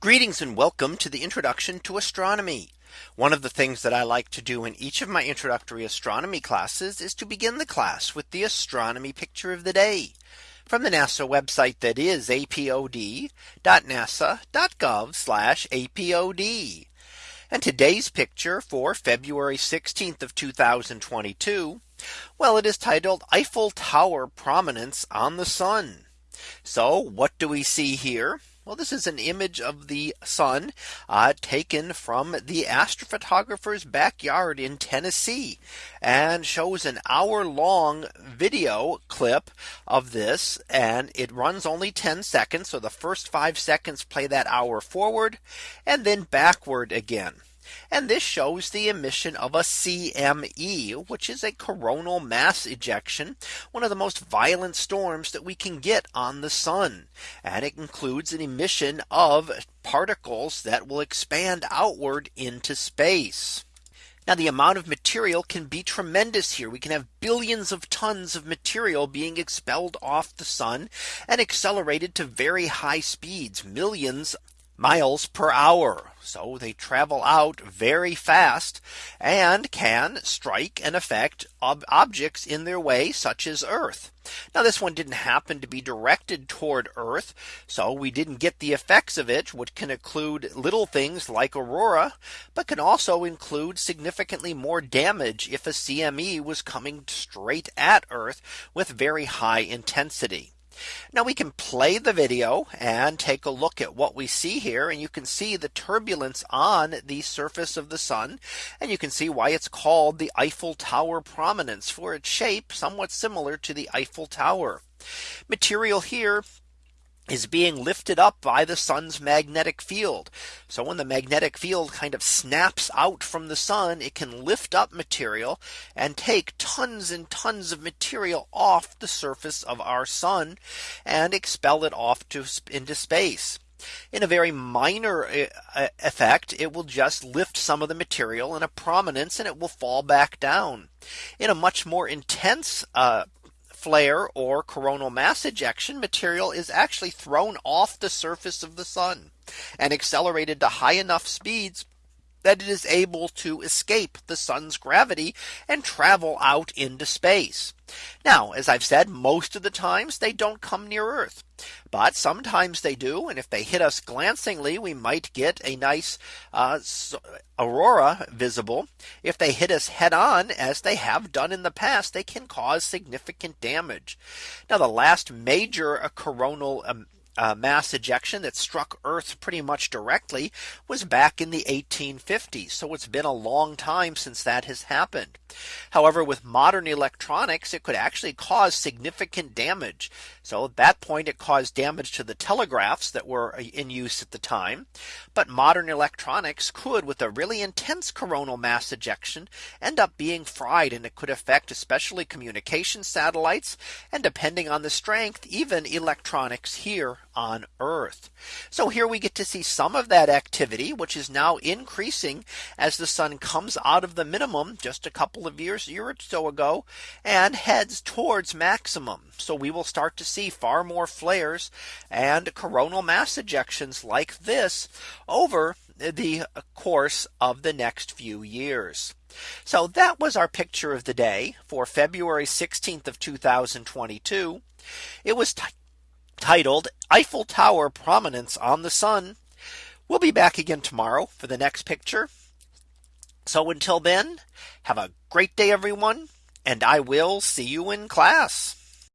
Greetings and welcome to the introduction to astronomy. One of the things that I like to do in each of my introductory astronomy classes is to begin the class with the astronomy picture of the day from the NASA website that is apod.nasa.gov apod. And today's picture for February 16th of 2022. Well, it is titled Eiffel Tower prominence on the sun. So what do we see here? Well, this is an image of the sun uh, taken from the astrophotographer's backyard in Tennessee and shows an hour long video clip of this and it runs only 10 seconds. So the first five seconds play that hour forward and then backward again. And this shows the emission of a CME, which is a coronal mass ejection, one of the most violent storms that we can get on the sun. And it includes an emission of particles that will expand outward into space. Now the amount of material can be tremendous here. We can have billions of tons of material being expelled off the sun and accelerated to very high speeds, millions miles per hour. So they travel out very fast and can strike and affect ob objects in their way such as Earth. Now this one didn't happen to be directed toward Earth. So we didn't get the effects of it which can include little things like aurora but can also include significantly more damage if a CME was coming straight at Earth with very high intensity. Now we can play the video and take a look at what we see here. And you can see the turbulence on the surface of the sun. And you can see why it's called the Eiffel Tower prominence for its shape somewhat similar to the Eiffel Tower. Material here is being lifted up by the sun's magnetic field. So when the magnetic field kind of snaps out from the sun, it can lift up material and take tons and tons of material off the surface of our sun and expel it off to into space. In a very minor uh, uh, effect, it will just lift some of the material in a prominence and it will fall back down. In a much more intense uh, flare or coronal mass ejection material is actually thrown off the surface of the sun and accelerated to high enough speeds that it is able to escape the sun's gravity and travel out into space. Now, as I've said, most of the times they don't come near Earth. But sometimes they do. And if they hit us glancingly, we might get a nice uh, aurora visible. If they hit us head on, as they have done in the past, they can cause significant damage. Now, the last major uh, coronal um, uh, mass ejection that struck Earth pretty much directly was back in the 1850s. So it's been a long time since that has happened. However, with modern electronics, it could actually cause significant damage. So at that point, it caused damage to the telegraphs that were uh, in use at the time. But modern electronics could with a really intense coronal mass ejection end up being fried and it could affect especially communication satellites and depending on the strength, even electronics here on Earth. So here we get to see some of that activity, which is now increasing as the sun comes out of the minimum just a couple of years, year or so ago, and heads towards maximum. So we will start to see far more flares and coronal mass ejections like this over the course of the next few years. So that was our picture of the day for February 16th of 2022. It was titled Eiffel Tower prominence on the sun. We'll be back again tomorrow for the next picture. So until then, have a great day, everyone, and I will see you in class.